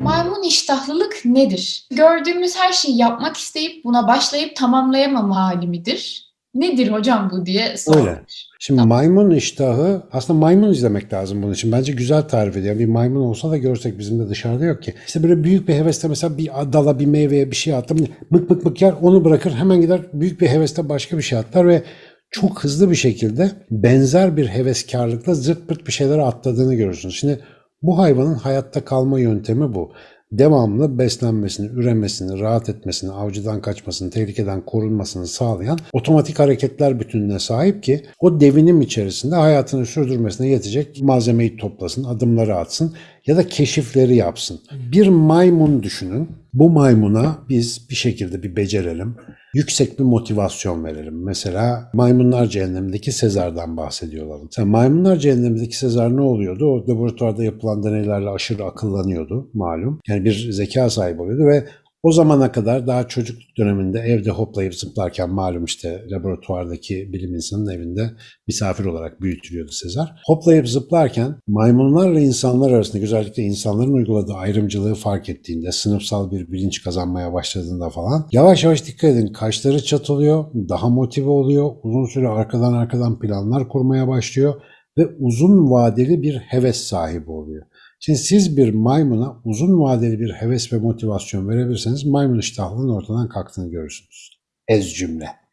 Maymun iştahlılık nedir? Gördüğümüz her şeyi yapmak isteyip buna başlayıp tamamlayamama hali midir? Nedir hocam bu diye sormuş. Öyle. Şimdi maymun iştahı aslında maymun izlemek lazım bunun için. Bence güzel tarif ediyor. Bir maymun olsa da görsek bizim de dışarıda yok ki. İşte böyle büyük bir hevesle mesela bir dala bir meyveye bir şey attım. Bık bık bık yer onu bırakır hemen gider büyük bir hevesle başka bir şey atlar ve çok hızlı bir şekilde benzer bir heveskarlıkla zırt pırt bir şeylere atladığını görürsünüz. Şimdi bu hayvanın hayatta kalma yöntemi bu. Devamlı beslenmesini, üremesini, rahat etmesini, avcıdan kaçmasını, tehlikeden korunmasını sağlayan otomatik hareketler bütününe sahip ki o devinim içerisinde hayatını sürdürmesine yetecek malzemeyi toplasın, adımları atsın ya da keşifleri yapsın. Bir maymun düşünün. Bu maymuna biz bir şekilde bir becerelim. Yüksek bir motivasyon verelim. Mesela Maymunlar Cehennemi'ndeki Sezar'dan bahsediyorlar. Mesela Maymunlar Cehennemi'ndeki Sezar ne oluyordu? O laboratuvarda yapılan deneylerle aşırı akıllanıyordu malum. Yani bir zeka sahibi oluyordu ve o zamana kadar daha çocukluk döneminde evde hoplayıp zıplarken malum işte laboratuvardaki bilim insanının evinde misafir olarak büyütülüyordu Sezar. Hoplayıp zıplarken maymunlarla insanlar arasında özellikle insanların uyguladığı ayrımcılığı fark ettiğinde, sınıfsal bir bilinç kazanmaya başladığında falan yavaş yavaş dikkat edin kaşları çatılıyor, daha motive oluyor, uzun süre arkadan arkadan planlar kurmaya başlıyor ve uzun vadeli bir heves sahibi oluyor. Şimdi siz bir maymuna uzun vadeli bir heves ve motivasyon verebilirseniz maymun iştahlılığın ortadan kalktığını görürsünüz. Ez cümle.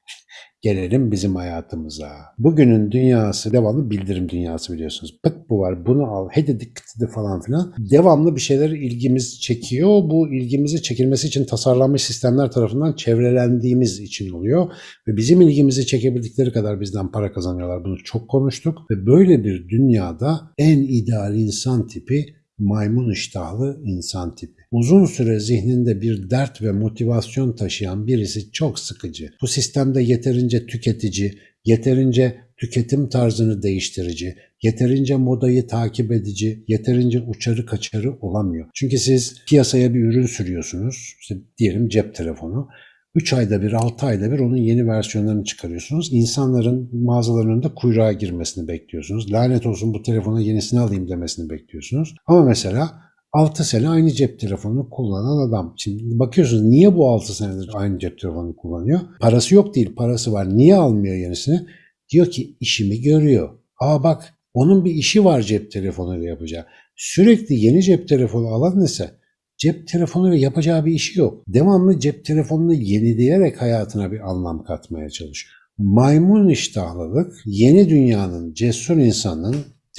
Gelelim bizim hayatımıza. Bugünün dünyası devamlı bildirim dünyası biliyorsunuz. Bık bu var bunu al hedidi kıtıdı falan filan. Devamlı bir şeyler ilgimiz çekiyor. Bu ilgimizi çekilmesi için tasarlanmış sistemler tarafından çevrelendiğimiz için oluyor. Ve bizim ilgimizi çekebildikleri kadar bizden para kazanıyorlar. Bunu çok konuştuk. Ve böyle bir dünyada en ideal insan tipi maymun iştahlı insan tipi. Uzun süre zihninde bir dert ve motivasyon taşıyan birisi çok sıkıcı. Bu sistemde yeterince tüketici, yeterince tüketim tarzını değiştirici, yeterince modayı takip edici, yeterince uçarı kaçarı olamıyor. Çünkü siz piyasaya bir ürün sürüyorsunuz, işte diyelim cep telefonu. 3 ayda bir, 6 ayda bir onun yeni versiyonlarını çıkarıyorsunuz. İnsanların mağazaların önünde kuyruğa girmesini bekliyorsunuz. Lanet olsun bu telefona yenisini alayım demesini bekliyorsunuz. Ama mesela 6 sene aynı cep telefonunu kullanan adam. Şimdi bakıyorsunuz niye bu 6 senedir aynı cep telefonunu kullanıyor? Parası yok değil, parası var. Niye almıyor yenisini? Diyor ki işimi görüyor. Aa bak onun bir işi var cep telefonuyla yapacağı. Sürekli yeni cep telefonu alan ise cep telefonuyla yapacağı bir işi yok. Devamlı cep telefonunu yenileyerek hayatına bir anlam katmaya çalışıyor. Maymun iştahlılık yeni dünyanın cesur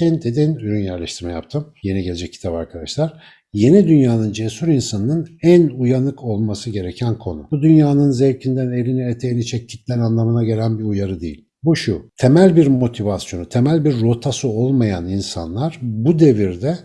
insanının Tenteden ürün yerleştirme yaptım. Yeni gelecek kitap arkadaşlar. Yeni dünyanın cesur insanının en uyanık olması gereken konu. Bu dünyanın zevkinden elini eteğini çek kitlen anlamına gelen bir uyarı değil. Bu şu, temel bir motivasyonu, temel bir rotası olmayan insanlar bu devirde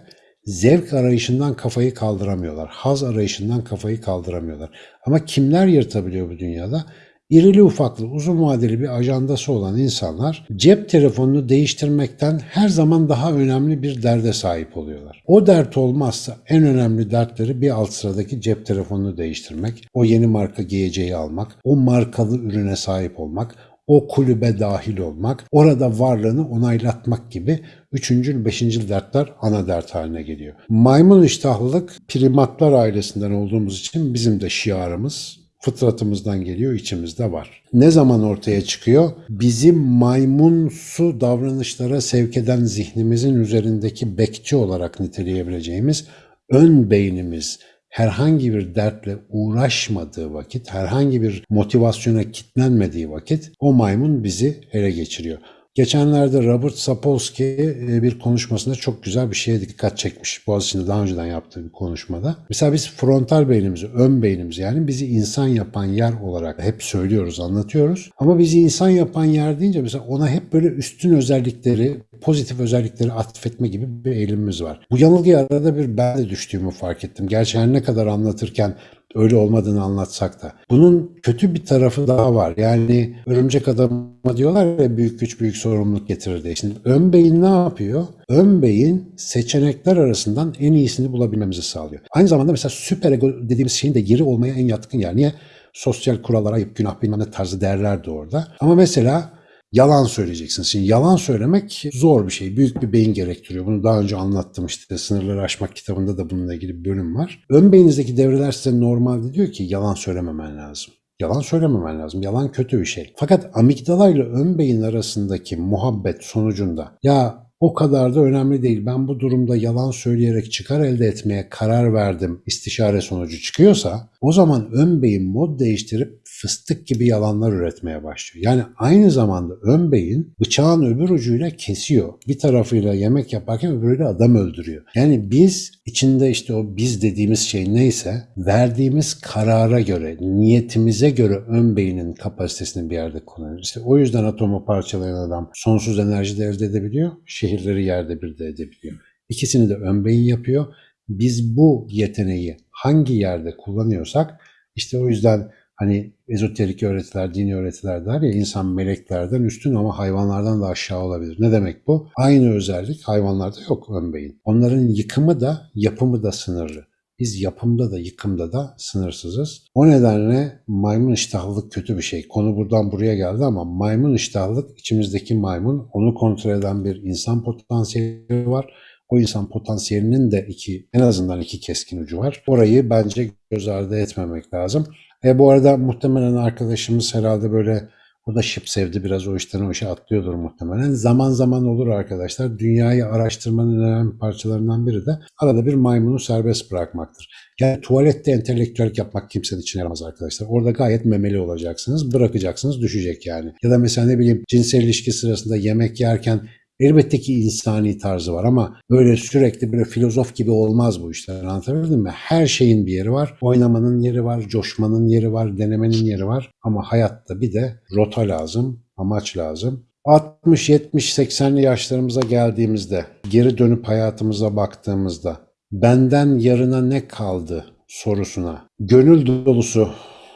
zevk arayışından kafayı kaldıramıyorlar. Haz arayışından kafayı kaldıramıyorlar. Ama kimler yırtabiliyor bu dünyada? İrili ufaklı uzun vadeli bir ajandası olan insanlar cep telefonunu değiştirmekten her zaman daha önemli bir derde sahip oluyorlar. O dert olmazsa en önemli dertleri bir alt sıradaki cep telefonunu değiştirmek, o yeni marka giyeceği almak, o markalı ürüne sahip olmak, o kulübe dahil olmak, orada varlığını onaylatmak gibi üçüncü, beşinci dertler ana dert haline geliyor. Maymun iştahlılık primatlar ailesinden olduğumuz için bizim de şiarımız fıtratımızdan geliyor, içimizde var. Ne zaman ortaya çıkıyor? Bizim maymunsu davranışlara sevk eden zihnimizin üzerindeki bekçi olarak niteleyebileceğimiz ön beynimiz herhangi bir dertle uğraşmadığı vakit, herhangi bir motivasyona kitlenmediği vakit o maymun bizi ele geçiriyor. Geçenlerde Robert Sapolsky bir konuşmasında çok güzel bir şeye dikkat çekmiş. Boğaziçi'nde daha önceden yaptığı bir konuşmada. Mesela biz frontal beynimizi, ön beynimizi yani bizi insan yapan yer olarak hep söylüyoruz, anlatıyoruz. Ama bizi insan yapan yer deyince mesela ona hep böyle üstün özellikleri, pozitif özellikleri atfetme gibi bir eğilimimiz var. Bu yanılgıya arada bir ben de düştüğümü fark ettim. Gerçi her ne kadar anlatırken öyle olmadığını anlatsak da. Bunun kötü bir tarafı daha var. Yani örümcek adama diyorlar ya büyük güç büyük sorumluluk getirir diye. Şimdi ön beyin ne yapıyor? Ön beyin seçenekler arasından en iyisini bulabilmemizi sağlıyor. Aynı zamanda mesela süper ego dediğimiz şeyin de geri olmaya en yatkın yer. Niye? Sosyal kurallara ayıp günah bilmem ne tarzı değerler de orada. Ama mesela yalan söyleyeceksin. Şimdi yalan söylemek zor bir şey. Büyük bir beyin gerektiriyor. Bunu daha önce anlattım işte. Sınırları Aşmak kitabında da bununla ilgili bir bölüm var. Ön beyinizdeki devreler size normalde diyor ki yalan söylememen lazım. Yalan söylememen lazım. Yalan kötü bir şey. Fakat amigdala ile ön beyin arasındaki muhabbet sonucunda ya o kadar da önemli değil. Ben bu durumda yalan söyleyerek çıkar elde etmeye karar verdim. istişare sonucu çıkıyorsa o zaman ön beyin mod değiştirip fıstık gibi yalanlar üretmeye başlıyor. Yani aynı zamanda ön beyin bıçağın öbür ucuyla kesiyor. Bir tarafıyla yemek yaparken öbürüyle adam öldürüyor. Yani biz içinde işte o biz dediğimiz şey neyse verdiğimiz karara göre, niyetimize göre ön beynin kapasitesini bir yerde kullanıyoruz. İşte o yüzden atomu parçalayan adam sonsuz enerji de elde edebiliyor, şehirleri yerde bir de edebiliyor. İkisini de ön beyin yapıyor. Biz bu yeteneği hangi yerde kullanıyorsak işte o yüzden hani ezoterik öğretiler, dini öğretiler der ya insan meleklerden üstün ama hayvanlardan da aşağı olabilir. Ne demek bu? Aynı özellik hayvanlarda yok ön beyin. Onların yıkımı da yapımı da sınırlı. Biz yapımda da yıkımda da sınırsızız. O nedenle maymun iştahlılık kötü bir şey. Konu buradan buraya geldi ama maymun iştahlılık içimizdeki maymun onu kontrol eden bir insan potansiyeli var. O insan potansiyelinin de iki, en azından iki keskin ucu var. Orayı bence göz ardı etmemek lazım. E bu arada muhtemelen arkadaşımız herhalde böyle o da şıp sevdi biraz o işten o işe atlıyordur muhtemelen. Zaman zaman olur arkadaşlar. Dünyayı araştırmanın önemli parçalarından biri de arada bir maymunu serbest bırakmaktır. Yani tuvalette entelektüel yapmak kimsenin için yaramaz arkadaşlar. Orada gayet memeli olacaksınız. Bırakacaksınız düşecek yani. Ya da mesela ne bileyim cinsel ilişki sırasında yemek yerken Elbette ki insani tarzı var ama böyle sürekli böyle filozof gibi olmaz bu işler. Anlatabildim mi? Her şeyin bir yeri var. Oynamanın yeri var, coşmanın yeri var, denemenin yeri var. Ama hayatta bir de rota lazım, amaç lazım. 60, 70, 80'li yaşlarımıza geldiğimizde, geri dönüp hayatımıza baktığımızda benden yarına ne kaldı sorusuna gönül dolusu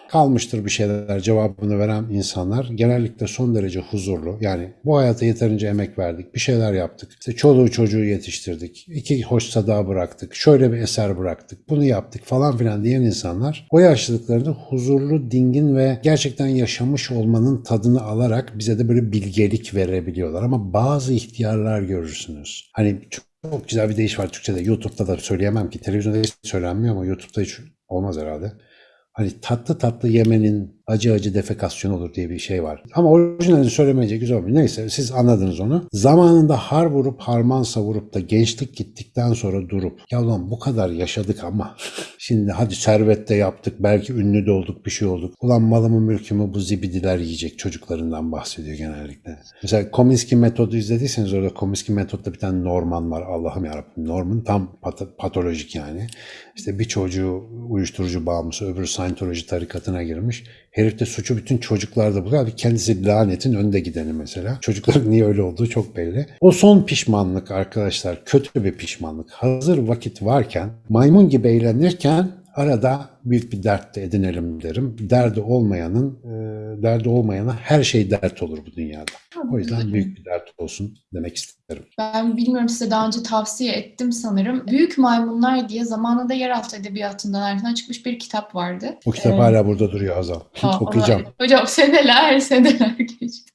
kalmıştır bir şeyler cevabını veren insanlar genellikle son derece huzurlu. Yani bu hayata yeterince emek verdik, bir şeyler yaptık. İşte çoluğu çocuğu yetiştirdik, iki hoş sada bıraktık, şöyle bir eser bıraktık, bunu yaptık falan filan diyen insanlar o yaşlılıklarında huzurlu, dingin ve gerçekten yaşamış olmanın tadını alarak bize de böyle bilgelik verebiliyorlar. Ama bazı ihtiyarlar görürsünüz. Hani çok güzel bir deyiş var Türkçe'de. YouTube'da da söyleyemem ki. Televizyonda hiç söylenmiyor ama YouTube'da hiç olmaz herhalde. Hani tatlı tatlı yemenin acı acı defekasyon olur diye bir şey var. Ama orijinalini söylemeyince güzel olmuyor. Neyse siz anladınız onu. Zamanında har vurup harman savurup da gençlik gittikten sonra durup ya ulan bu kadar yaşadık ama şimdi hadi servette yaptık belki ünlü de olduk bir şey olduk. Ulan malımı mülkümü bu zibidiler yiyecek çocuklarından bahsediyor genellikle. Mesela Kominsky metodu izlediyseniz orada Kominsky metodda bir tane Norman var. Allah'ım yarabbim Norman tam pat- patolojik yani. İşte bir çocuğu uyuşturucu bağımlısı öbürü Scientology tarikatına girmiş. Herif de suçu bütün çocuklarda buluyor. Abi kendisi lanetin önde gideni mesela. Çocukların niye öyle olduğu çok belli. O son pişmanlık arkadaşlar kötü bir pişmanlık. Hazır vakit varken maymun gibi eğlenirken arada büyük bir dert de edinelim derim. Derdi olmayanın, e, derdi olmayana her şey dert olur bu dünyada. O yüzden büyük bir dert olsun demek isterim. Ben bilmiyorum size daha önce tavsiye ettim sanırım. Büyük Maymunlar diye zamanında yeraltı edebiyatından ayrılan çıkmış bir kitap vardı. O kitap Ee, hala burada duruyor Hazal. Aa, Okuyacağım. ona- Hocam seneler seneler geçti.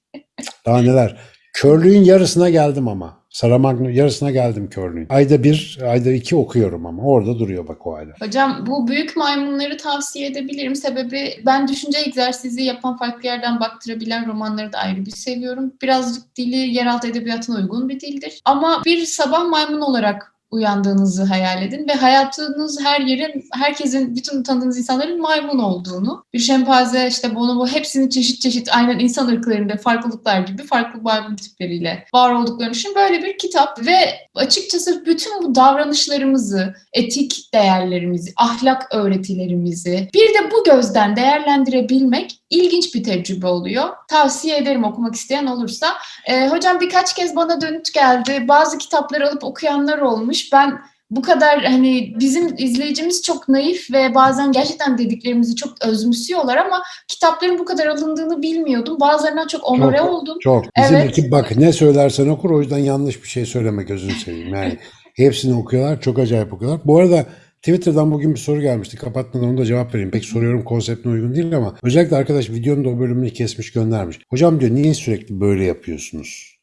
Daha neler. Körlüğün yarısına geldim ama. Saramagno yarısına geldim körlüğün. Ayda bir, ayda iki okuyorum ama orada duruyor bak o hala. Hocam bu büyük maymunları tavsiye edebilirim. Sebebi ben düşünce egzersizi yapan farklı yerden baktırabilen romanları da ayrı bir seviyorum. Birazcık dili yeraltı edebiyatına uygun bir dildir. Ama bir sabah maymun olarak uyandığınızı hayal edin ve hayatınız her yerin, herkesin, bütün tanıdığınız insanların maymun olduğunu, bir şempanze, işte bonobo hepsinin çeşit çeşit aynen insan ırklarında farklılıklar gibi farklı maymun tipleriyle var olduklarını düşünün. Böyle bir kitap ve açıkçası bütün bu davranışlarımızı, etik değerlerimizi, ahlak öğretilerimizi bir de bu gözden değerlendirebilmek ilginç bir tecrübe oluyor. Tavsiye ederim okumak isteyen olursa. Ee, hocam birkaç kez bana dönüt geldi. Bazı kitapları alıp okuyanlar olmuş. Ben bu kadar hani bizim izleyicimiz çok naif ve bazen gerçekten dediklerimizi çok özümsüyorlar ama kitapların bu kadar alındığını bilmiyordum. Bazılarından çok onore Çok. oldum. Çok. Bizim Evet. ekip bak ne söylersen okur o yüzden yanlış bir şey söyleme gözünü seveyim. Yani hepsini okuyorlar çok acayip okuyorlar. Bu arada Twitter'dan bugün bir soru gelmişti. Kapatmadan onu da cevap vereyim. Pek soruyorum konseptine uygun değil ama özellikle arkadaş videonun da o bölümünü kesmiş göndermiş. Hocam diyor niye sürekli böyle yapıyorsunuz?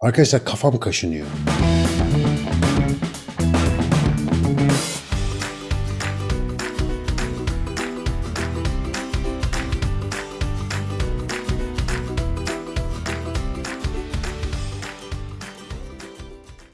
Arkadaşlar kafam kaşınıyor.